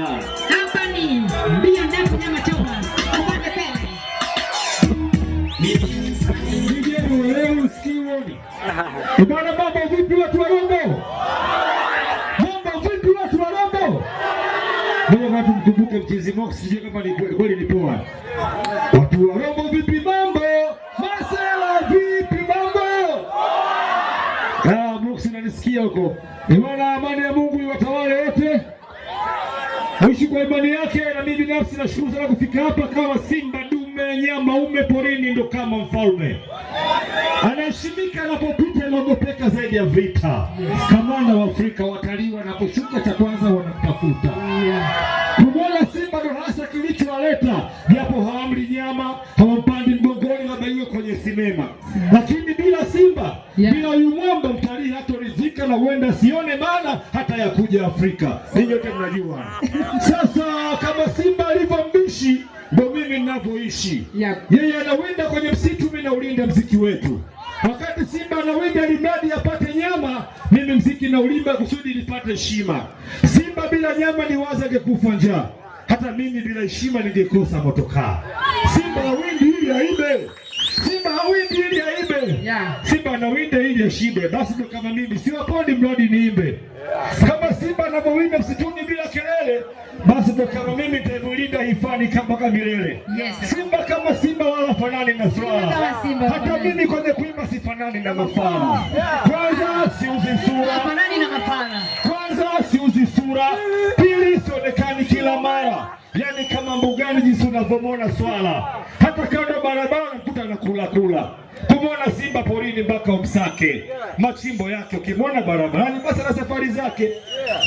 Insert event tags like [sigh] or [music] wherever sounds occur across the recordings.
Hapa ni mbio nyama choma. Bwana, mambo vipi watu wa Rombo? Mambo vipi watu wa Rombo? Ngoja watu mkumbuke mchezi Mox, sijui kama ni kweli ni poa. Watu wa Rombo vipi mambo? Masela vipi mambo? Ah, Mox unanisikia huko. Bwana, amani ya Mungu iwatawale wote. Aishi kwa imani yake, na mimi binafsi nashukuru sana kufika hapa kama simba dume nyama ume porini, ndo kama mfalme anaheshimika anapopita, anaogopeka zaidi ya vita. Kamanda wa Afrika, watalii wanaposhuka, cha kwanza wanamtafuta. Kumwona simba ndo hasa kilichowaleta, japo hawamli nyama, hawampandi mgongoni, labda iwe kwenye sinema, lakini bila simba Yeah. bila huyu mwamba mtalii hatoridhika na huenda sione maana hata ya kuja Afrika. Ninyi wote mnajua. [laughs] Yep. Yeye anawinda kwenye msitu, mimi naulinda mziki wetu. Wakati simba anawinda limradi apate nyama, mimi mziki naulimba kusudi nipate heshima. Simba bila nyama ni waza angekufa njaa, hata mimi bila heshima ningekosa motokaa. Simba awindi ili aibe, hawindi ili aibe Yeah. Simba anawinda ili ashibe, basi ndo kama mimi siwapondi mradi niimbe. Kama simba anavyowinda msituni bila kelele, basi ndo kama mimi nitailinda hifadhi kama mpaka milele. Yes. Simba kama simba wala fanani na swala, hata mimi kwenye kuimba sifanani na mafala. Kwanza siuzi sura, kwanza siuzi sura, mbugani jinsi unavyomwona swala, hata kando barabara unakuta anakula kula. Kumwona simba porini mpaka umsake machimbo yake, ukimwona barabarani basi na safari zake.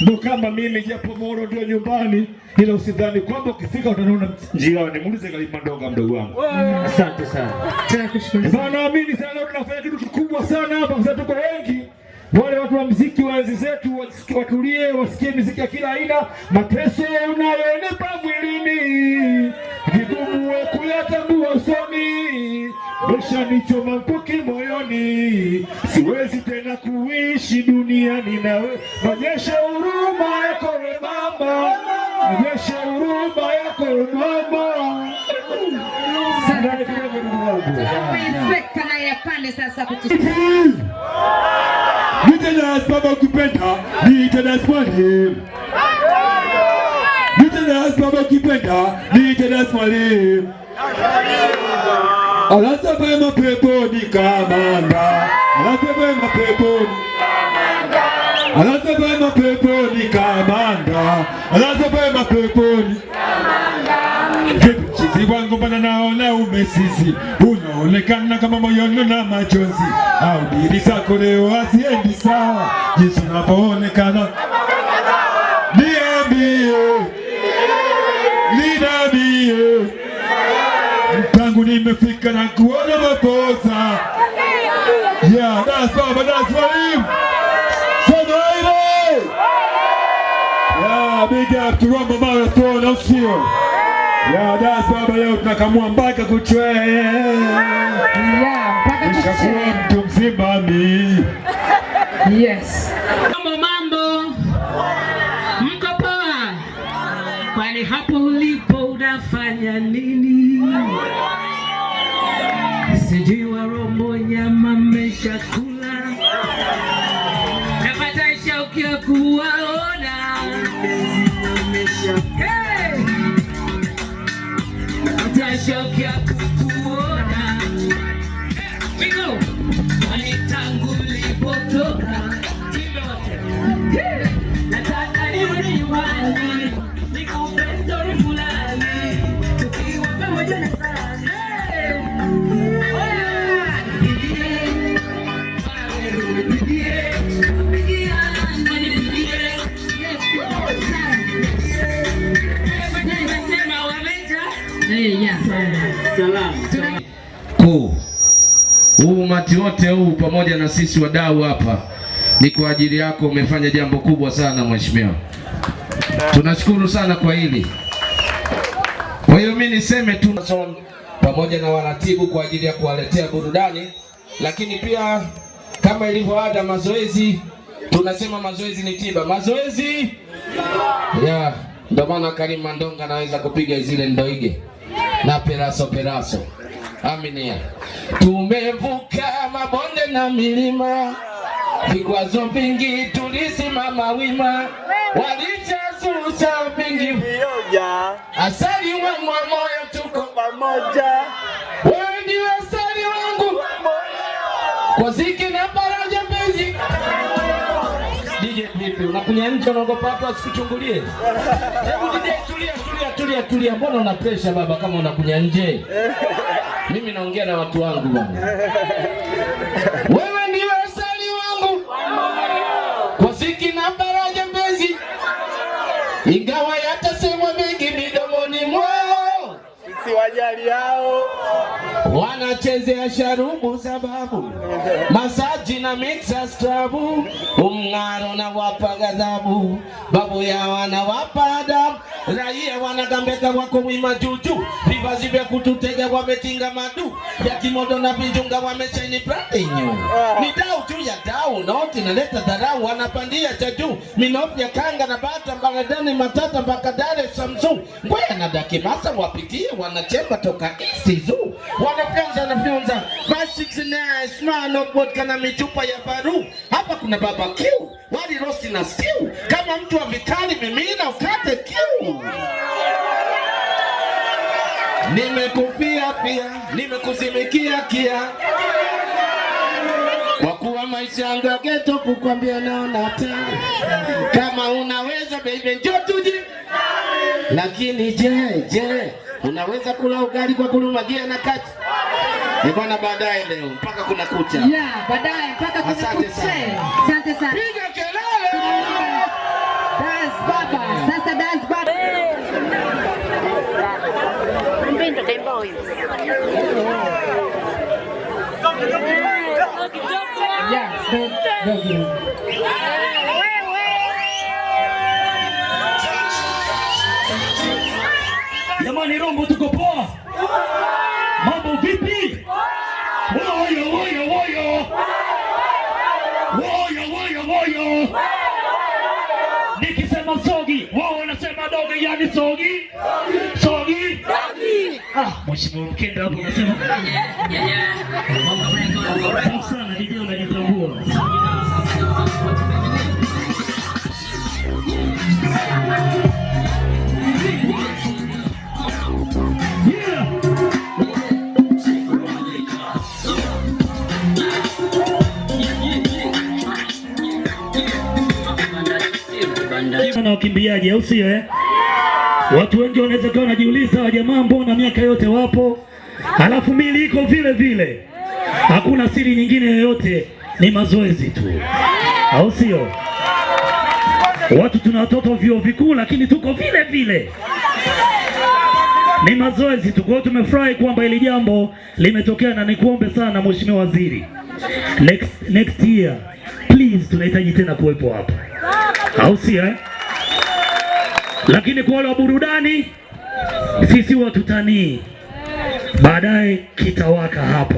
Ndo kama mimi, japo Moro ndio nyumbani, ila usidhani kwamba ukifika utaniona njiani. Muulize Kalimandonga mdogo wangu. Asante sana. Tunakushukuru. Bwana, naamini sana leo tunafanya kitu kikubwa sana hapa, kwa sababu tuko wengi. Wale watu wa mziki wa enzi zetu watulie, wasikie mziki ya kila aina. Mateso unayonipa umeshanichoma mkuki moyoni, siwezi tena kuishi duniani nawe. Onyesha huruma yako we mama, onyesha huruma yako we mama. Inspekta naye apande sasa kutu. Nitanas baba ukipenda, nitanas mwalimu. Nitanas baba ukipenda, nitanas mwalimu. Alasa pema peponi kamanda, anasema pema peponi. Alasa pema peponi kamanda, anasema peponi. Chizi wangu bana naona umesisi, unaonekana kama moyoni na machozi, au diri zako leo haziendi sawa, jinsi unavyoonekana. Tangu nimefika na kuona makosa. Yeah, that's baba, that's mwalimu. Sema. Yeah, big up to Rumba Marathon, au sio? Ya das baba, leo tunakamua mpaka kuchwe, Yeah, mpaka nishakuwa mtu mzima mi. Yes. Mambo mambo. Mko poa? Kwani hapo ulipo unafanya nini? que acudo ahora. Hey! Atrás yo. Kuu huu umati wote huu pamoja na sisi wadau hapa ni kwa ajili yako. Umefanya jambo kubwa sana mheshimiwa, tunashukuru sana kwa hili. Kwa hiyo mimi niseme tu pamoja na waratibu kwa ajili ya kuwaletea burudani, lakini pia kama ilivyo ada, mazoezi tunasema mazoezi ni tiba. Mazoezi yeah. Ndio maana Karim Mandonga anaweza kupiga zile ndoige na peraso peraso. Aminia. Tumevuka mabonde na milima, vikwazo vingi tulisimama wima, walichazusha vingi. Vioja asali wa moyo tuko pamoja. Wewe ndiwe asali wangu. Kwa ziki na faraja mpenzi. DJ vipi, unakunya nje unaogopa watu wasikuchungulie? [laughs] Hebu DJ tulia, tulia, tulia, tulia. Mbona una pressure baba kama unakunya nje? [laughs] Mimi naongea na watu wangu bwana. [laughs] Wewe ndiwe asali wangu. Kwa siki na faraja mpenzi, ingawa yatasemwa mengi midomoni mwao. Sisi siwajali hao wanachezea sharubu sababu. Masaji na mixa strabu. Umng'aro na wapa ghadhabu. Babu ya wana wapa adabu raia wanagambeka wako wima juju vivazi vya kututega wametinga madu ya kimodo na vijunga wameshaini pratinyu ni dau tu ya dau noti naleta dharau wanapandia cha juu. Minofu ya kanga na bata mbaradani matata mpaka dare samsu ngwaya na dakimasa wapitie wanachemba toka isizu wanafyonza wanafyonza basi na smano vodka na michupa ya baru. Hapa kuna baba kiu wali rosi na siu kama mtu wa vitali mimina ukate kiu nimekufia pia nimekuzimikia kia kwa kuwa maisha yangu ya ghetto kukwambia naona tena kama unaweza baby njoo tuji. lakini je je unaweza kula ugali kwa kulumagia na kati ni bwana baadaye leo mpaka kuna kucha Yeah, baadaye mpaka kuna Asante kuche. sana. Asante sana. piga kelele Das baba. Sasa das baba. Mpendo tembo huyu. Do. Jamani, Rombo, tuko poa? Mambo vipi? Woyo woyo woyo woyo woyo woyo, nikisema sogi wao wanasema dogi, yani sogi. Mheshimiwa Mkenda hapo unasema sana, DJ unajitambua. Na wakimbiaji au sio eh? Watu wengi wanaweza kuwa wanajiuliza wa jamaa mbona miaka yote wapo, halafu mili iko vile vile. Hakuna siri nyingine yoyote, ni mazoezi tu, au sio? Watu tuna watoto vyuo vikuu, lakini tuko vile vile, ni mazoezi tu. Kwa hiyo tumefurahi kwamba hili jambo limetokea, na nikuombe sana Mheshimiwa Waziri, next, next year please, tunahitaji tena kuwepo hapa, au sio eh? Lakini kwa wale wa burudani, sisi watutanii, baadaye kitawaka hapa,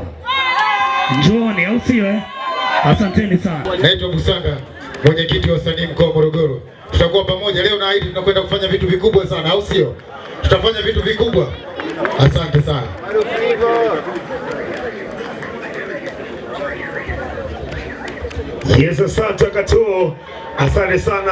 njooni, au sio eh? Asanteni sana. Naitwa Busanga, mwenyekiti wa wasanii mkoa wa Morogoro. Tutakuwa pamoja leo, naahidi tunakwenda kufanya vitu vikubwa sana, au sio? Tutafanya vitu vikubwa. Asante sana. Yes, asante Katuo, asante sana.